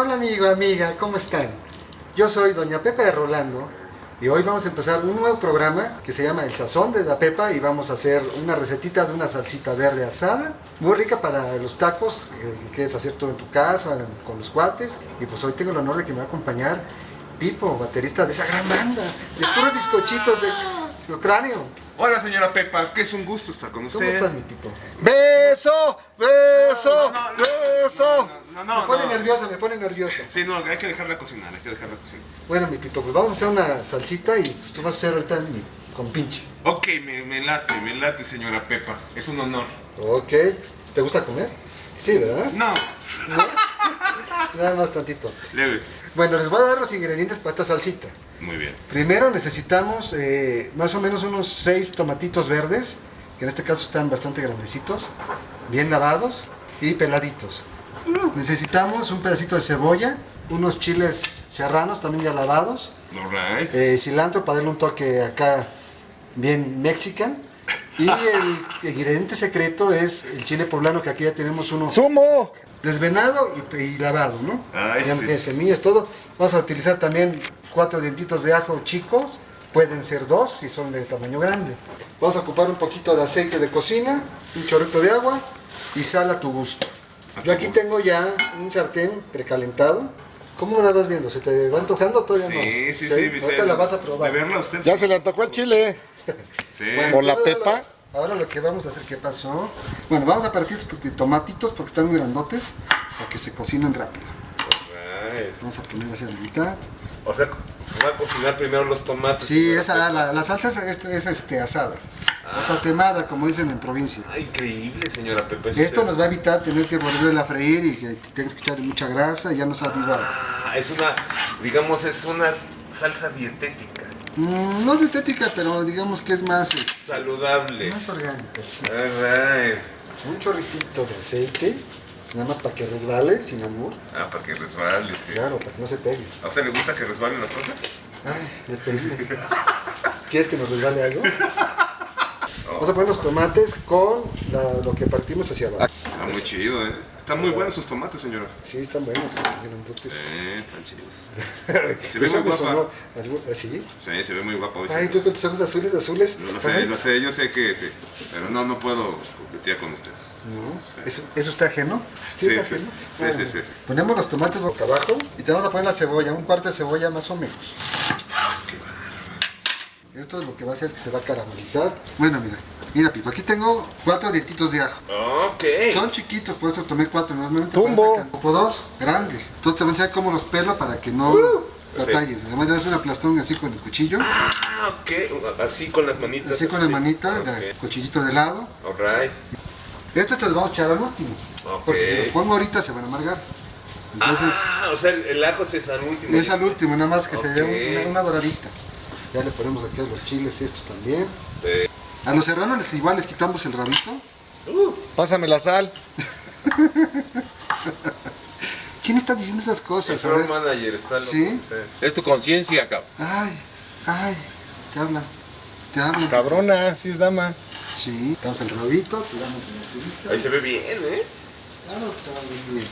Hola amigo, amiga, ¿cómo están? Yo soy Doña Pepa de Rolando y hoy vamos a empezar un nuevo programa que se llama El Sazón de la Pepa y vamos a hacer una recetita de una salsita verde asada, muy rica para los tacos eh, que quieres hacer todo en tu casa, con los cuates. Y pues hoy tengo el honor de que me va a acompañar Pipo, baterista de esa gran banda, de puros bizcochitos de Ucrania. Hola señora Pepa, que es un gusto estar con usted. ¿Cómo estás mi Pipo? ¡Beso! ¡Beso! No, no, no, ¡Beso! No, no, me pone nerviosa, me pone nerviosa. Sí, no, hay que dejarla cocinar, hay que dejarla cocinar. Bueno, mi Pipo, pues vamos a hacer una salsita y pues tú vas a hacer ahorita mi compinche. Ok, me, me late, me late señora Pepa, es un honor. Ok. ¿Te gusta comer? Sí, ¿verdad? No, ¿No? Nada más tantito. leve. Bueno, les voy a dar los ingredientes para esta salsita. Muy bien. Primero necesitamos eh, más o menos unos 6 tomatitos verdes, que en este caso están bastante grandecitos, bien lavados y peladitos. Necesitamos un pedacito de cebolla, unos chiles serranos también ya lavados, Alright. eh, cilantro para darle un toque acá bien mexican. Y el ingrediente secreto es el chile poblano, que aquí ya tenemos uno ¡Sumo! desvenado y, y lavado, ¿no? Ay, ya no sí. tiene semillas, todo. Vamos a utilizar también cuatro dientitos de ajo chicos, pueden ser dos si son de tamaño grande. Vamos a ocupar un poquito de aceite de cocina, un chorrito de agua y sal a tu gusto. A Yo tu aquí gusto. tengo ya un sartén precalentado. ¿Cómo la vas viendo? ¿Se te va antojando todavía no? Sí, sí, sí. Ahorita la vas a probar. De verla usted. Ya se le antojó el chile. Sí. Bueno, ¿Por la pepa? Ahora, ahora lo que vamos a hacer, ¿qué pasó? Bueno, vamos a partir estos tomatitos porque están muy grandotes para que se cocinen rápido. Vamos a poner hacia la mitad. O sea, va a cocinar primero los tomates. Sí, esa, la, la salsa es, es- es, este, asada. O tatemada, como dicen en provincia. Ah, increíble señora Pepa. es Esto nos va a evitar tener que volverla a freír y que tengas que echarle mucha grasa y ya no sabe igual. Ah, es una, digamos, es una salsa dietética. Mm, no dietética, pero digamos que es más, es- Saludable. más orgánica. sí. Alright. Un chorritito de aceite, nada más para que resbale, sin amor. Ah, para que resbale, sí. Claro, para que no se pegue. ¿A usted le gusta que resbalen las cosas? Ay, depende. ¿Quieres que nos resbale algo? Vamos a poner los tomates con la- lo que partimos hacia abajo. Está muy chido, ¿eh? Están muy buenos sus tomates, señora. Sí, están buenos, grandotes. Eh, están chidos. Se ve muy guapa. algo- ¿Sí? Sí, se ve muy guapa hoy. Ay, tú con tus ojos azules, azules. Lo sé, lo sé, yo sé que sí. Pero no, no puedo coquetear con usted. No, ¿Eso, ¿Eso está ajeno? Sí, está sí. ajeno. Sí, Ah, sí, sí, sí. Ponemos los tomates boca abajo y te vamos a poner la cebolla, un cuarto de cebolla más o menos. Esto es lo que va a hacer es que se va a caramelizar. Bueno, mira, mira, Pipo, aquí tengo cuatro dientitos de ajo. Ok. Son chiquitos, por eso tomé cuatro, normalmente Tumbo. para esta can- o dos grandes. Entonces te voy a enseñar cómo los pelo para que no Uh, batalles. Además le das un aplastón así con el cuchillo, Ah, ok. Así con las manitas. así con la manita, el cuchillito de lado. Alright. Estos te los vamos a echar al último, Ok. porque si los pongo ahorita se van a amargar. Entonces ah, o sea, el, el ajo es al último. es al último, nada más que se dé una, una doradita. Ya le ponemos aquí a los chiles estos también. Sí. A los serranos les, igual les quitamos el rabito. Uh, Pásame la sal. ¿Quién está diciendo esas cosas? Manager está loco. ¿Sí? Es tu conciencia, cabrón. Ay, ay, te hablan. Te hablan. Cabrona, sí es dama. Sí, damos el rabito, tiramos el rabito. Ahí se ve bien, ¿eh? Claro que se va muy bien.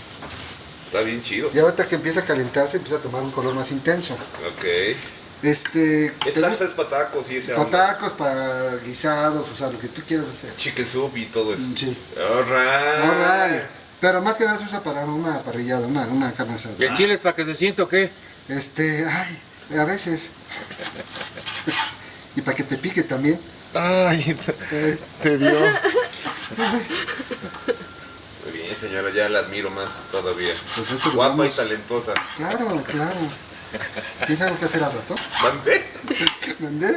Está bien chido. Y ahorita que empieza a calentarse, empieza a tomar un color más intenso. Ok. Este. Es te- salsa es patacos y ese para tacos, para guisados, o sea, lo que tú quieras hacer. Chicken soup y todo eso. Mm, Sí. Alright. Alright. Pero más que nada se usa para una parrillada, una, una carne asada. ¿Y el chile es para que se sienta o qué? Este, ay, a veces. y para que te pique también. Ay, Eh, te dio. Muy bien, señora, ya la admiro más todavía. Pues esto lo Guapa vamos- y talentosa. claro, claro. ¿Tienes algo que hacer al rato? ¿Mandé? ¿Mandé?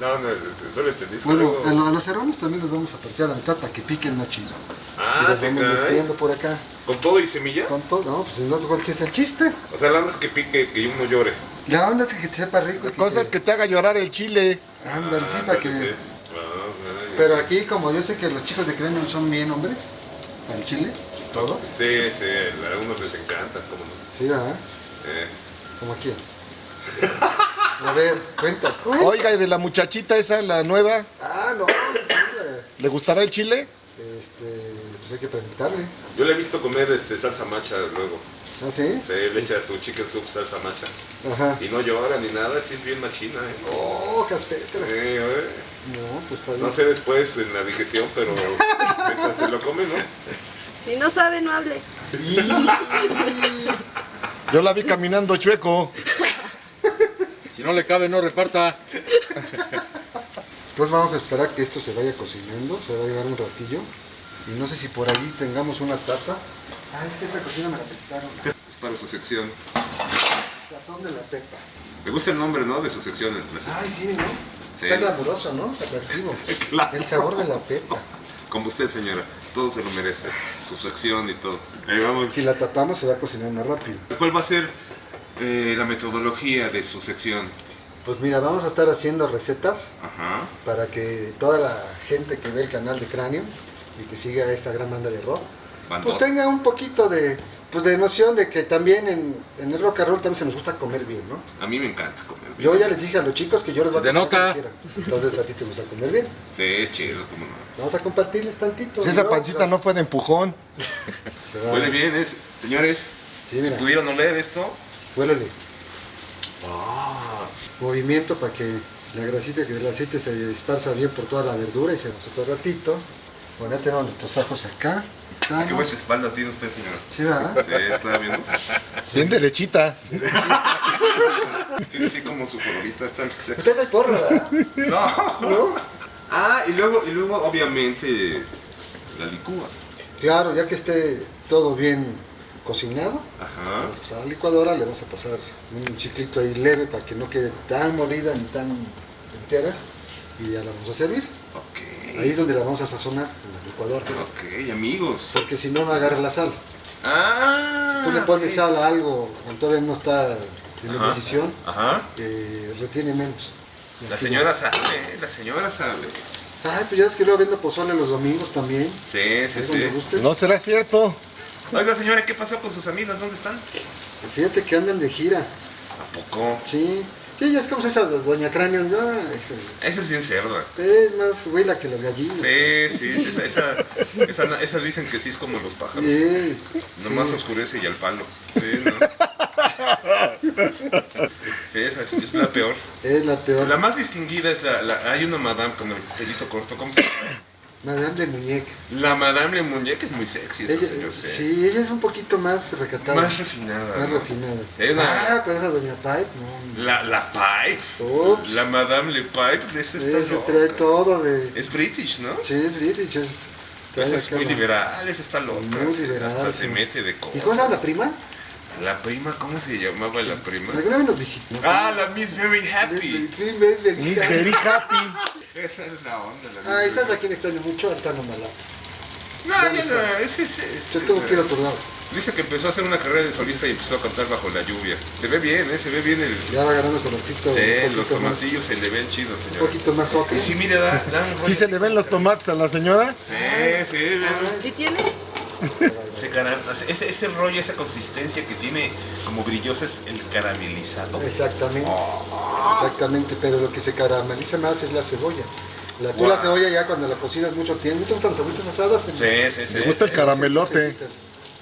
No, no, no le entendí. Bueno, a, lo- a los serranos también los vamos a partir a la mitad para que piquen más chido. y Ah, los te vamos cae. metiendo por acá. ¿Con todo y semilla? Con todo, no, pues no, ¿cuál es el chiste? O sea, la onda es que pique, que uno llore. La onda es que te sepa rico. y La cosa te- es que te haga llorar el chile. Ándale, sí, Ah, para que... sí. Ah, ándale. Pero aquí, como yo sé que los chicos de Cremon son bien hombres, al chile, todos. Sí, sí, a algunos les encanta, como no. Sí, ¿verdad? Eh, Como aquí. A ver, cuenta, cuenta. Oiga, y de la muchachita esa, la nueva, Ah, no, sí, ¿le gustará el chile? este, pues hay que preguntarle. Yo le he visto comer este salsa macha luego. ¿Ah, sí? Se le echa su chicken soup salsa macha. Ajá. Y no llora ni nada, sí es bien machina, ¿eh? Oh, caspetra. Eh, eh. No, pues está bien. No sé después en la digestión, pero mientras se lo come, ¿no? Si no sabe, no hable. Yo la vi caminando chueco. Si no le cabe, no reparta. Pues vamos a esperar que esto se vaya cocinando, se va a llevar un ratillo. Y no sé si por ahí tengamos una tapa. Ah, es que esta cocina me la prestaron. Es para su sección. Sazón de la pepa. Me gusta el nombre, ¿no? De su sección. Ay, sí, ¿no? Sí. Está glamuroso, ¿no? Atractivo. Claro. El sabor de la pepa. Como usted, señora. Todo se lo merece. Su sección y todo. Ahí vamos. Si la tapamos se va a cocinar más rápido. ¿Cuál va a ser eh, la metodología de su sección? Pues mira, vamos a estar haciendo recetas Ajá. para que toda la gente que ve el canal de Cráneo y que siga esta gran banda de rock, pues tenga un poquito de, pues de noción de que también en, en el rock and roll también se nos gusta comer bien, ¿no? A mí me encanta comer. bien. Yo ya les dije a los chicos que yo les voy a denota. quieran. Entonces a ti te gusta comer bien. Sí, es chido, cómo no. Vamos a compartirles tantito. Si esa ¿no? pancita no fue de empujón. Se va- Huele bien, es. Señores, Sí, si pudieron oler esto. Huélele. Ah, Movimiento para que la grasita que del aceite se esparza bien por toda la verdura y se nos otro ratito. Bueno, ya tenemos nuestros ajos acá. qué buena espalda tiene usted, señor. Sí, ¿verdad? Sí, estaba viendo. Bien derechita. Tiene así como su colorita. Está Usted no porro, ¿verdad? No. ¿No? Ah, y luego, y luego obviamente la licúa. Claro, ya que esté todo bien cocinado, Ajá. vamos a pasar a la licuadora, le vamos a pasar un ciclito ahí leve para que no quede tan molida ni tan entera y ya la vamos a servir. Ok. Ahí es donde la vamos a sazonar en la licuadora, Ok, amigos. porque si no, no agarra la sal. Ah. Tú le pones sal a algo cuando todavía no está en ebullición, eh, retiene menos. La señora sabe, la señora sabe. Ay, pues ya es que luego vendo pozole los domingos también. Sí, sí, sí. gustes. No será cierto. Oiga, señora, ¿qué pasó con sus amigas? ¿Dónde están? Fíjate que andan de gira. ¿A poco? Sí. Sí, ya es como esa doña Cráneo. Ay, híjole. Esa es bien cerda. Es más huila que las gallinas. Sí, sí, sí, esa, esa, esa, esa dicen que sí es como los pájaros. Sí, Nomás sí. oscurece y al palo. Sí, ¿no? Sí, esa es, es la peor. Es la peor. La más distinguida es la, la- hay una madame con el pelito corto, ¿cómo se llama? Madame de muñeca. La madame Le Muñeca es muy sexy esa Ella, señor, sí. sí, ella es un poquito más recatada. Más refinada. Más ¿no? refinada. Ah, pero esa doña Pipe, no. La, la Pipe. Ups. La madame Le Pipe, esa está Ese loca. trae todo de... Es british, ¿no? Sí, es British. Es, Esa es muy la- liberal, esa está loca. Muy liberal, hasta sí. se mete de ¿Y cómo se cosas. llama la prima? La prima, ¿cómo se llamaba la prima? ¿Alguna vez nos visitó? Ah, la Miss Very Happy. Sí, ves, ves. Miss Very Happy. Esa es la onda. La Ay, Miss ¿sabes a quién extraño mucho? Al Tano Malá. No, ya no, ese es. Se tuvo que ir a otro lado. Dice que empezó a hacer una carrera de solista y empezó a cantar bajo la lluvia. Se ve bien, ¿eh? Se ve bien el. Ya va ganando colorcito. Sí, un los tomatillos se le ven chidos, Un señor. poquito más otro. Y sí, mire, da, da un ¿Sí se le ven los tomates a la señora? Sí, sí, ¿Sí tiene? se cara- ese, ese rollo, esa consistencia que tiene como brillosa es el caramelizado. Exactamente. Oh. Exactamente, pero lo que se carameliza más es la cebolla. La, tú Wow. la cebolla ya cuando la cocinas mucho tiempo. ¿Te gustan las cebollitas asadas? Sí, sí, sí. Me gusta el caramelote.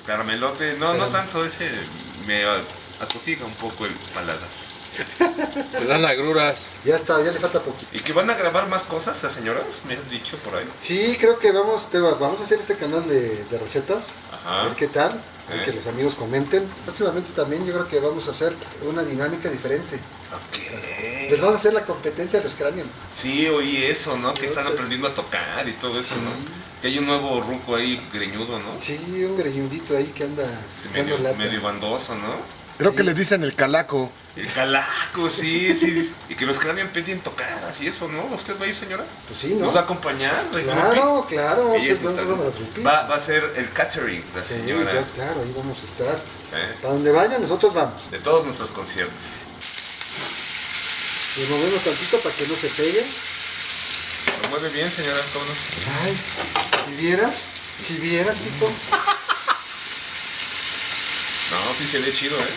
Caramelote, no, no tanto, ese me a- atosiga un poco el paladar. Le dan agruras. Ya está, ya le falta poquito. ¿Y que van a grabar más cosas las señoras? Me han dicho por ahí. Sí, creo que vamos, te- vamos a hacer este canal de, de recetas. Ajá. A ver qué tal. Que los amigos comenten. Próximamente también yo creo que vamos a hacer una dinámica diferente. Les Ok. vamos a hacer la competencia de los cráneos. Sí, oí eso, ¿no? Que están aprendiendo a tocar y todo eso, ¿no? Que hay un nuevo ruco ahí greñudo, ¿no? Sí, un greñudito ahí que anda Sí, medio, medio bandoso, ¿no? Creo que le dicen el calaco. El calaco, sí, sí. Y que los cráneos pedían tocar, así eso, ¿no? ¿Usted va a ir, señora? Pues sí, ¿no? ¿Nos va a acompañar? Claro, claro, vamos a Ella es hacer- nuestra- vamos a trupir. va, va a ser el catering, la Sí, señora. yo, claro, ahí vamos a estar. Sí. Para donde vayan, nosotros vamos. De todos nuestros conciertos. Le movemos tantito para que no se pegue. Lo mueve bien, señora, ¿cómo no? Ay, si vieras, si vieras, Pico. Sí se ve chido, ¿eh?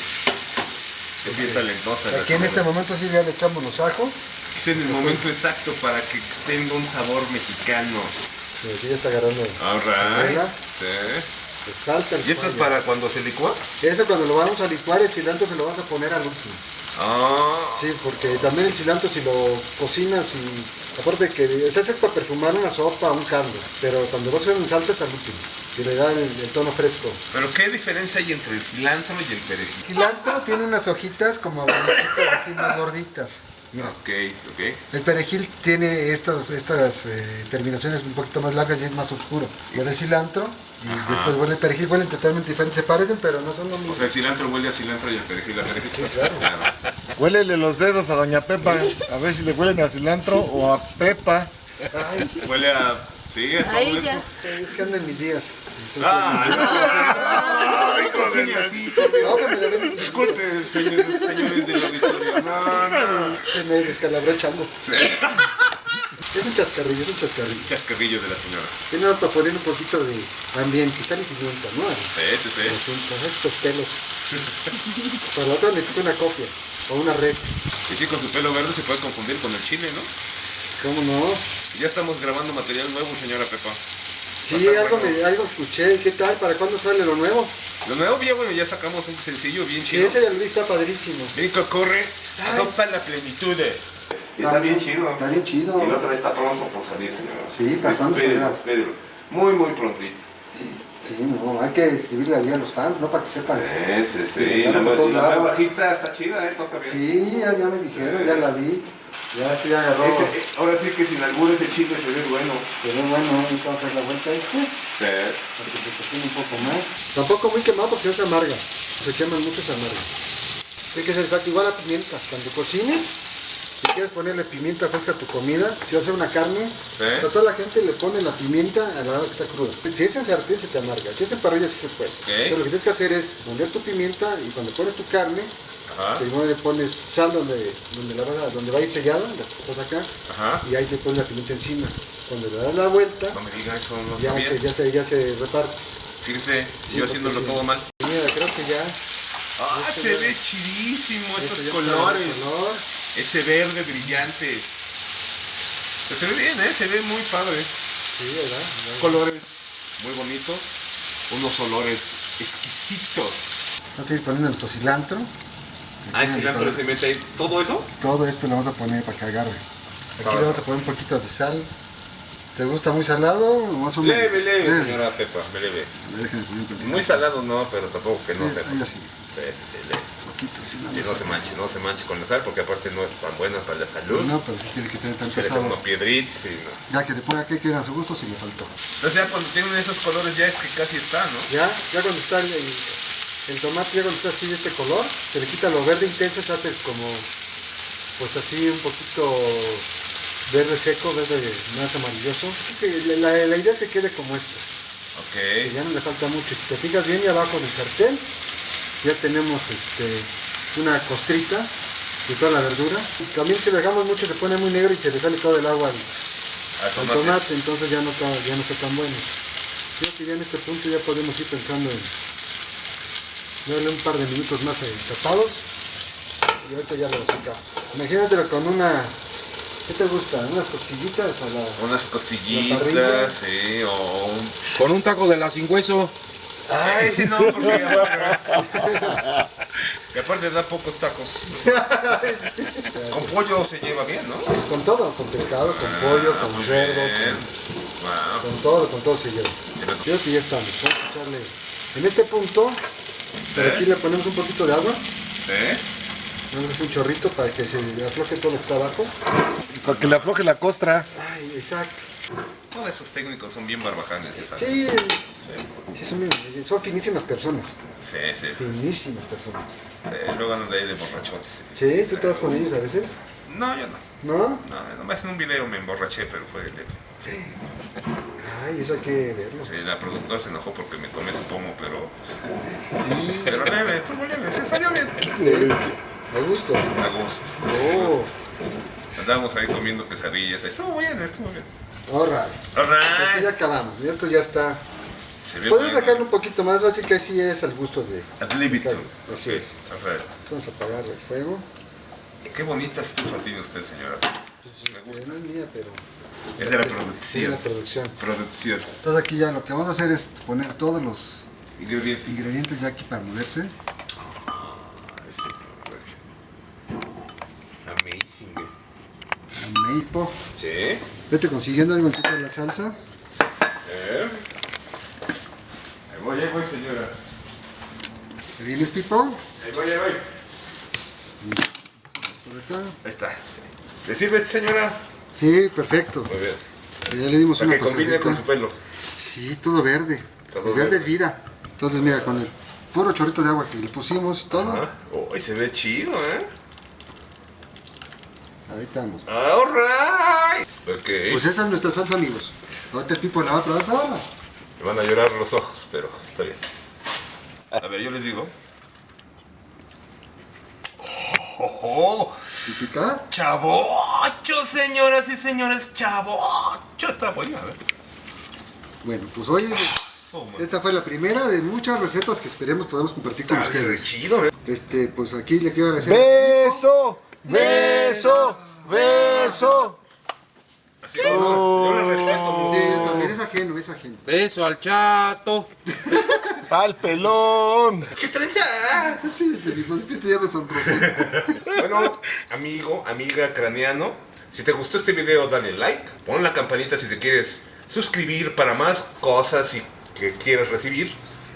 Es bien talentosa. Aquí en este momento sí ya le echamos los ajos. Es en el momento exacto para que tenga un sabor mexicano. Sí, Aquí ya está agarrando. Sí. El ¿Y esto es para cuando se licúa? Eso cuando lo vamos a licuar, el cilantro se lo vas a poner al último. Ah, Sí, porque también el cilantro si lo cocinas y aparte que se hace para perfumar una sopa o un caldo, pero cuando lo haces en salsa es al último, que le da el, el tono fresco. pero ¿qué diferencia hay entre el cilantro y el perejil? El cilantro tiene unas hojitas como blanquitas así más gorditas. Mira, Ok, ok. el perejil tiene estos, estas eh, terminaciones un poquito más largas y es más oscuro. Huele el cilantro y después huele el perejil, huelen totalmente diferentes, se parecen pero no son lo mismo. O sea, el cilantro huele a cilantro y el perejil a perejil. Sí, claro. Huélele los dedos a Doña Pepa. A ver si le huelen a cilantro o a Pepa. Ay, Huele a... Sí, a todo Ahí eso. ya. es que ando en mis días. Ah, no, así, No, Dios. que me la ven- Disculpe, señores, señores del auditorio. No, no. Se me descalabró el chango. Es un chascarrillo, es un Es chascarrillo. un chascarrillo de la señora. Tiene para poner un poquito de ambiente, sal y pimienta, ¿no? Sí, sí, sí. Estos pelos. Para la otra necesito una copia o una red. Y sí, con su pelo verde se puede confundir con el chile, ¿no? ¿Cómo no? Ya estamos grabando material nuevo, señora Pepa. Sí, algo, bueno. me, algo escuché. ¿Qué tal? ¿Para cuándo sale lo nuevo? Lo nuevo, bien, bueno, ya sacamos un sencillo bien Sí, chido. ese ya lo vi, está padrísimo. Que corre, Ay. adopta la plenitud. Está bien chido. Está bien chido. Y la otra está pronto por salir, señora. Sí, pasando, señora. espérelo. Muy, muy prontito. Sí, no, hay que escribirle ahí a los fans, ¿no? Para que sepan. Sí, sí, sí. Sí, La, bajista está chida, ¿eh? Toca bien. Sí, ya, ya me dijeron, ya la vi. Ya, sí, agarró. Ese- eh, ahora sí que sin albur ese chile se ve bueno. Pero bueno, vamos a hacer la vuelta a este. Sí. Para que se cocine un poco más. Tampoco muy quemado porque se amarga. Se queman mucho, se amarga. Tiene que ser exacto, igual a pimienta. Cuando cocines, si quieres ponerle pimienta fresca a tu comida, si vas a hacer una carne, a toda la gente le pone la pimienta a la hora que está cruda. Si es en sartén se te amarga, si es en parrilla sí se puede. Pero lo que tienes que hacer es poner tu pimienta y cuando pones tu carne, Ajá. primero le pones sal donde, donde, la vas a- donde va a ir sellada, la pones acá, Ajá. y ahí le pones la pimienta encima. Cuando le das la vuelta, No me diga eso, no ya se, ya, se, ya se reparte. Fíjese, Sí, yo haciéndolo sí. todo mal. Mira, creo que ya. Ah, Este se ve chidísimo esto esos colores. color. Ese verde brillante. Pues se ve bien, ¿eh? Se ve muy padre. Sí, ¿verdad? ¿verdad? Colores muy bonitos. Unos olores exquisitos. Vamos a ir poniendo nuestro cilantro. Ah, el cilantro se mete ahí. ¿Todo eso? Todo esto le vamos a poner para que agarre. Aquí le vamos a poner un poquito de sal. ¿Te gusta muy salado más o menos? Leve, leve, Leve. señora Pepa, leve. Muy salado no, pero tampoco que no Sí, se... ahí así, Sí, sí, sí, leve. poquito más no se manche, no se manche con la sal, porque aparte no es tan buena para la salud. No, pero sí tiene que tener tanto Se sabor. unos y no. Ya que le ponga que quede a su gusto si le faltó. Entonces ya cuando tienen esos colores ya es que casi está, ¿no? Ya, ya cuando está el, el- tomate, ya cuando está así de este color, se le quita lo verde intenso, se hace como, pues así un poquito verde seco, verde más amarilloso. La, la- la idea es que quede como esto, Ok. ya no le falta mucho. Si te fijas bien y abajo del sartén, ya tenemos este, una costrita de toda la verdura. También si lo dejamos mucho se pone muy negro y se le sale todo el agua al, Al al tomate. tomate, entonces ya no está, ya no está tan bueno. Creo que ya en este punto ya podemos ir pensando en darle un par de minutos más eh, tapados y ahorita ya lo sacamos. Imagínatelo con una, ¿qué te gusta? Unas costillitas a la... Unas costillitas, sí, o un... Con un taco de la sin hueso. Ah, ese no, porque. Y aparte da pocos tacos. Con pollo se lleva bien, ¿no? Con todo, con pescado, con pollo, Ah, con muy cerdo, bien. con, Wow. con todo, con todo se lleva. Creo que ya estamos. Vamos a echarle... En este punto, ¿Sí? aquí le ponemos un poquito de agua. ¿Sí? Vamos a hacer un chorrito para que se afloje todo lo que está abajo. Para que le afloje la costra. Ay, exacto. Todos esos técnicos son bien barbajanes, ya sabes. Sí, sí son, muy- son finísimas personas. Sí, sí, sí. Finísimas personas. Luego andan de ahí de borrachotes. Sí, ¿tú te vas con ellos a veces? No, yo no. ¿No? No, nomás en un video me emborraché, pero fue leve. Ay, eso hay que verlo. Sí, la productora se enojó porque me tomé su pomo, pero... Pero leve, estuvo leve, sí, salió bien. Sí, a gusto. A gusto. Oh, Andábamos ahí comiendo quesadillas. Estuvo bien, estuvo bien. alright. Aquí Alright. ya acabamos. Esto ya está. Puedes sacarlo un poquito más, así que así es al gusto de. Ad libitum. Así Ok, es. Vamos a apagar el fuego. Qué bonita estufa tiene usted, señora. Pues, Me este, gusta. no es mía, pero. Es de la es de producción. la producción. Producción. Entonces aquí ya lo que vamos a hacer es poner todos los Ingrediente. Ingredientes ya aquí para moverse. Amazing. eh. Ameipo. Sí. Vete consiguiendo poquito de la salsa. Eh. Ahí voy, ahí voy, señora. ¿Te vienes, Pipo? Ahí voy, ahí voy. Por acá. Ahí está. ¿Le sirve esta señora? Sí, perfecto. Muy bien. Ya le dimos Para una que combine con pasadita. su pelo. Sí, todo verde. Todo el verde es vida. Entonces, mira, con el puro chorrito de agua que le pusimos y todo, Ajá. Oh, se ve chido, ¿eh? ahí estamos. Alright. Ok. Pues esa es nuestra salsa, amigos. Ahorita el Pipo la va a probar. Me van a llorar los ojos, pero está bien. A ver, yo les digo. ¡Oh, oh, ¿Y pica? ¡Chavocho, señoras y señores! ¡Chavocho! Está bueno, a ver. Bueno, pues hoy man. esta fue la primera de muchas recetas que esperemos podamos compartir con Está ustedes. chido, ¿eh? Este, pues aquí le quiero agradecer. Beso, beso, beso. Yo les respeto mucho. Sí, yo también es ajeno, es ajeno. Beso al chato. Pa'l pelón. ¡Qué trenza! Despídete, Pipo, despídete, ya me sonrojé. Bueno, amigo, amiga craneano, si te gustó este video, dale like, pon la campanita si te quieres suscribir para más cosas y que quieras recibir.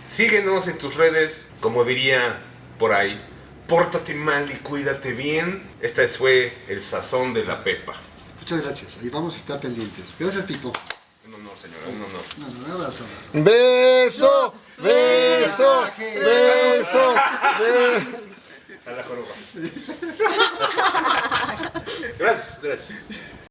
Síguenos en tus redes, como diría por ahí, pórtate mal y cuídate bien. Este fue el sazón de la Pepa. Muchas gracias, ahí vamos a estar pendientes. Gracias, Pipo. Un honor, señora, un honor. No, no, un abrazo. abrazo. Beso, beso, beso, beso. A la joroba. gracias, gracias.